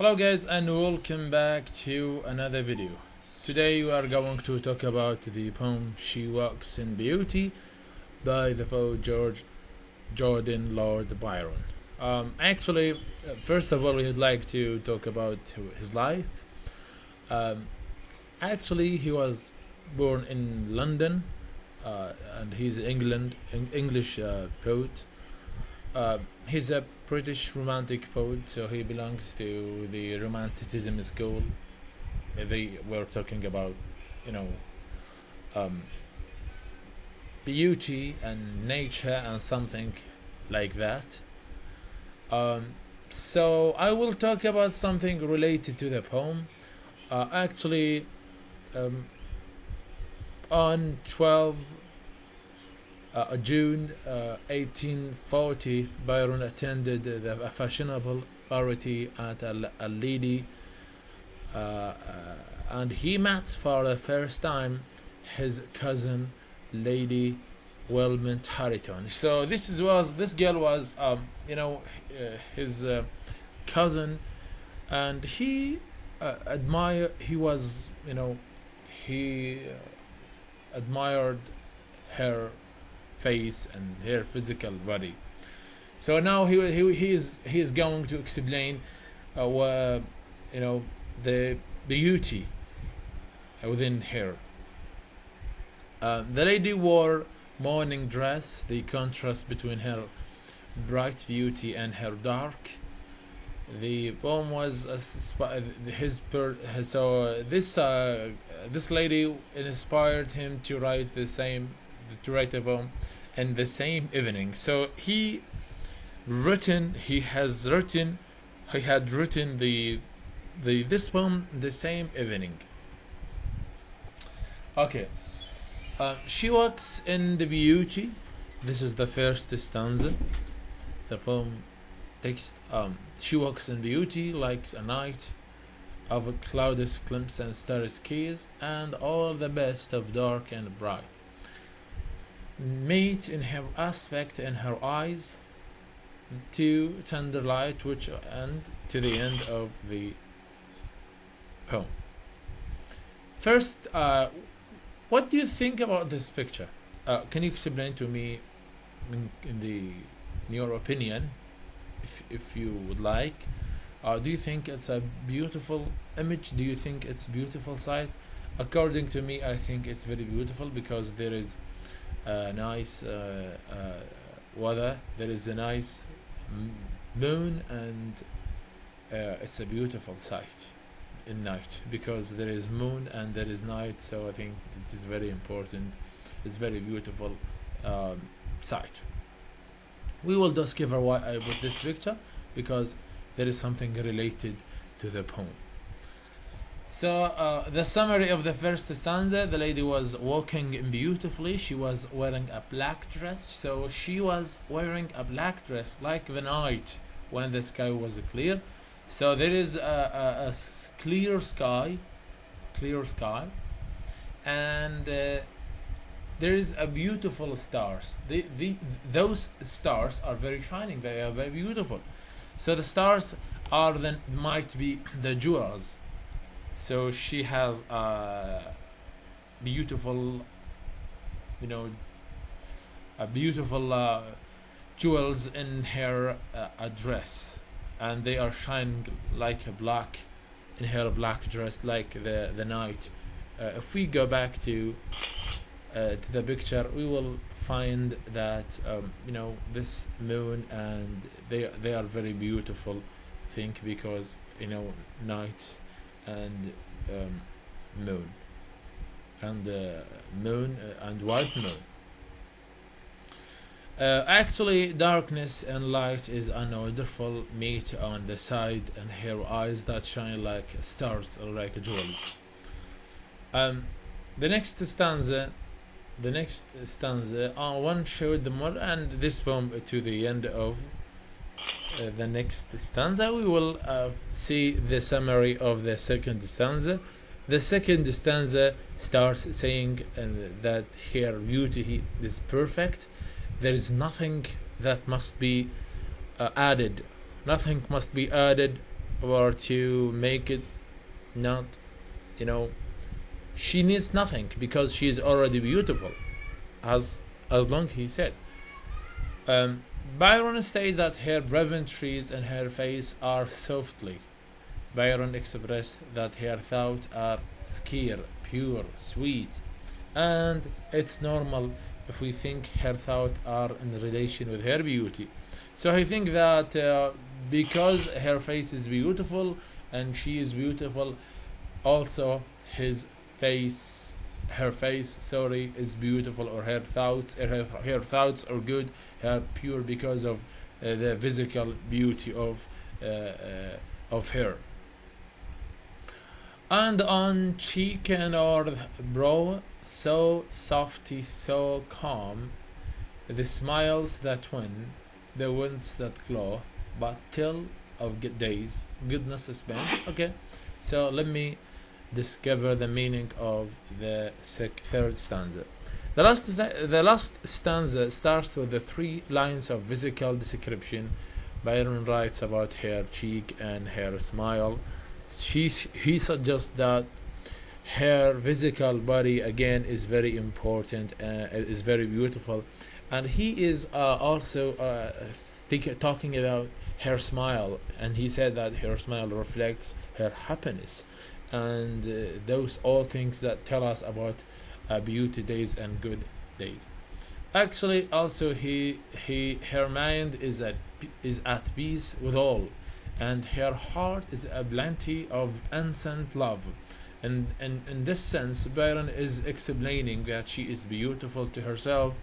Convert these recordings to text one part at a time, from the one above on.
Hello guys and welcome back to another video. Today we are going to talk about the poem She Walks in Beauty by the poet George Gordon Lord Byron. Um, actually, uh, first of all, we'd like to talk about his life. Um, actually, he was born in London uh, and he's England English uh, poet. Uh, he's a British romantic poet, so he belongs to the Romanticism school. They were talking about, you know, um, beauty and nature and something like that. Um, so I will talk about something related to the poem. Uh, actually, um, on 12 uh, June uh, 1840, Byron attended the fashionable party at a, a lady, uh, uh, and he met for the first time his cousin, Lady Wilmot Harrington. So this is, was this girl was, um, you know, uh, his uh, cousin, and he admired. He was, you know, he admired her face and her physical body. So now he he he is he is going to explain, uh, uh, you know, the beauty within her. Uh, the lady wore morning dress, the contrast between her bright beauty and her dark. The poem was his per, so this uh, this lady inspired him to write the same to write a poem in the same evening. So he written he has written he had written the the this poem the same evening. Okay. Uh, she walks in the beauty. This is the first stanza. The poem text um she walks in beauty like a night of a cloudless glimpse and starry skies and all the best of dark and bright meet in her aspect and her eyes to tender light which end to the end of the poem. First uh, what do you think about this picture? Uh, can you explain to me in, in the in your opinion if, if you would like? Uh, do you think it's a beautiful image? Do you think it's beautiful sight? According to me I think it's very beautiful because there is uh, nice uh, uh, weather. There is a nice moon and uh, it's a beautiful sight in night because there is moon and there is night. So I think it is very important. It's very beautiful um, sight. We will discover why I put this picture because there is something related to the poem so uh, the summary of the first stanza, the lady was walking beautifully. She was wearing a black dress. So she was wearing a black dress like the night when the sky was clear. So there is a, a, a clear sky, clear sky, and uh, there is a beautiful stars. The, the, those stars are very shining. They are very beautiful. So the stars are then might be the jewels so she has a beautiful you know a beautiful uh, jewels in her uh, dress and they are shining like a black in her black dress like the the night. Uh, if we go back to uh, to the picture we will find that um, you know this moon and they they are very beautiful think because you know night and um, moon. And uh, moon uh, and white moon. Uh, actually darkness and light is an wonderful meet on the side and her eyes that shine like stars or like jewels. Um, the next stanza the next stanza uh, one showed the more and this poem to the end of uh, the next stanza we will uh, see the summary of the second stanza. The second stanza starts saying uh, that her beauty is perfect. There is nothing that must be uh, added. Nothing must be added or to make it not you know she needs nothing because she is already beautiful as as long he said. Um, byron stated that her trees and her face are softly. Byron expressed that her thoughts are scared pure sweet and it's normal if we think her thoughts are in relation with her beauty. So i think that uh, because her face is beautiful and she is beautiful also his face her face sorry is beautiful or her thoughts her, her thoughts are good her pure because of uh, the physical beauty of uh, uh, of her. And on cheek and or brow so softy so calm the smiles that win the winds that glow but till of good days goodness is spent okay so let me discover the meaning of the third stanza. The last, the last stanza starts with the three lines of physical description. Byron writes about her cheek and her smile. She, he suggests that her physical body again is very important uh, is very beautiful and he is uh, also uh, talking about her smile and he said that her smile reflects her happiness and uh, those all things that tell us about uh, beauty days and good days. Actually also he he her mind is at is at peace with all and her heart is a plenty of innocent love. And, and in this sense byron is explaining that she is beautiful to herself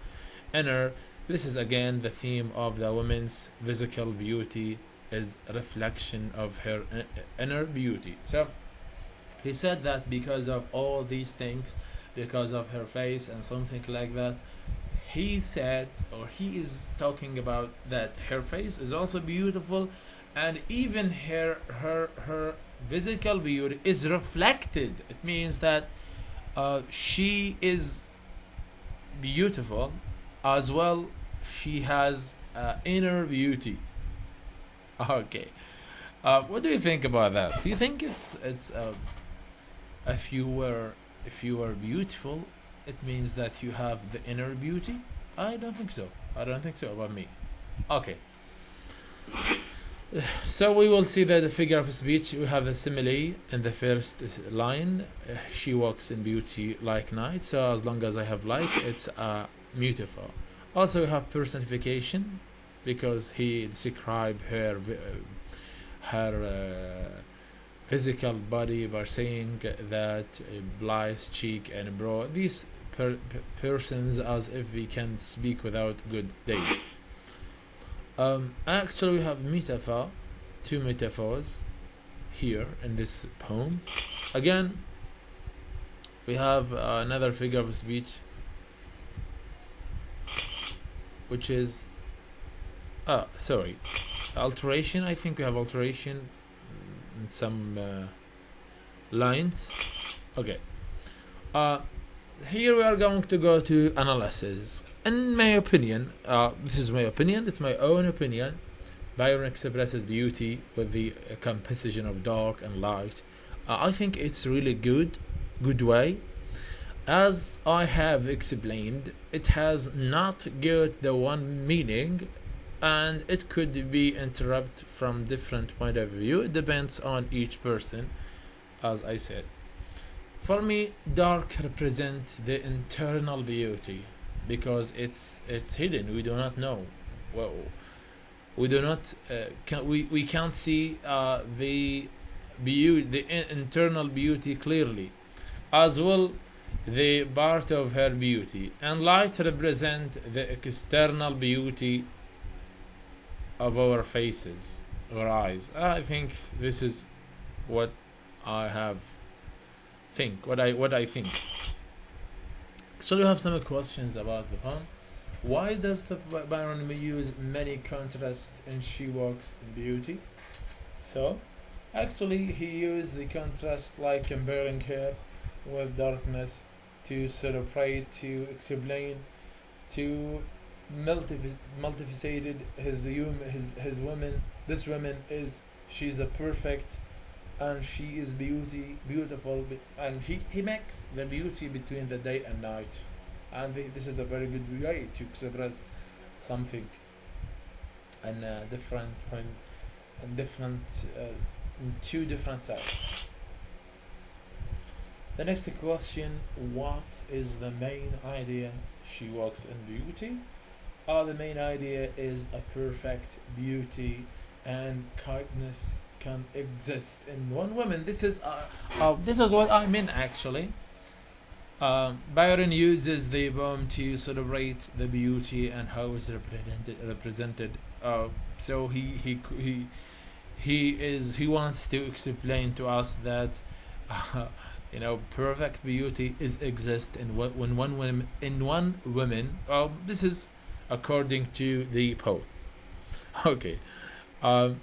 inner this is again the theme of the woman's physical beauty is reflection of her uh, inner beauty. So he said that because of all these things, because of her face and something like that, he said, or he is talking about that her face is also beautiful, and even her her her physical beauty is reflected. It means that uh, she is beautiful, as well. She has uh, inner beauty. Okay, uh, what do you think about that? Do you think it's it's uh, if you were if you are beautiful it means that you have the inner beauty? I don't think so. I don't think so about me. Okay. So we will see that the figure of speech we have a simile in the first line. Uh, she walks in beauty like night so as long as i have like it's uh, beautiful. Also we have personification because he described her uh, her uh, physical body by saying that Bly's cheek and bro these per persons as if we can speak without good days. Um, actually we have metaphor two metaphors here in this poem. Again we have another figure of speech which is ah sorry alteration I think we have alteration some uh, lines. Okay. Uh, here we are going to go to analysis. In my opinion uh, this is my opinion it's my own opinion Byron expresses beauty with the composition of dark and light. I think it's really good good way. As I have explained it has not got the one meaning and it could be interrupted from different point of view. It depends on each person as i said. For me dark represent the internal beauty because it's it's hidden. We do not know. Well we do not uh, can, we, we can't see uh, the beauty the internal beauty clearly as well the part of her beauty. And light represent the external beauty of our faces or eyes. I think this is what I have think what I what I think. So you have some questions about the poem. Why does the Byron use many contrasts in She Walks in Beauty? So, actually, he used the contrast like comparing her with darkness to celebrate, to explain, to multifaceted. His his his woman this woman is she's a perfect and she is beauty beautiful and he, he makes the beauty between the day and night. And this is a very good way to express something and different and different uh, in two different sides. The next question what is the main idea she works in beauty uh, the main idea is a perfect beauty and kindness can exist in one woman this is uh, uh, this is what i mean actually um, Byron uses the poem to celebrate the beauty and how it's represented. represented. Uh, so he, he he he is he wants to explain to us that uh, you know perfect beauty is exist in when one woman in one woman. Well, this is according to the poet. Okay, um,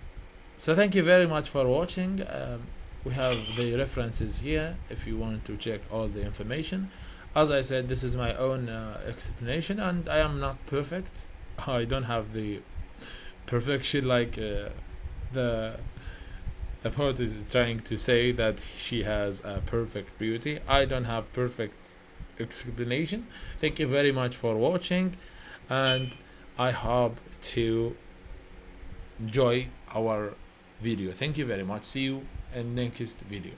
so thank you very much for watching. Um, we have the references here if you want to check all the information. As i said this is my own uh, explanation and i am not perfect. I don't have the perfection like uh, the the poet is trying to say that she has a perfect beauty. I don't have perfect explanation. Thank you very much for watching and i hope to enjoy our video. Thank you very much. See you in next video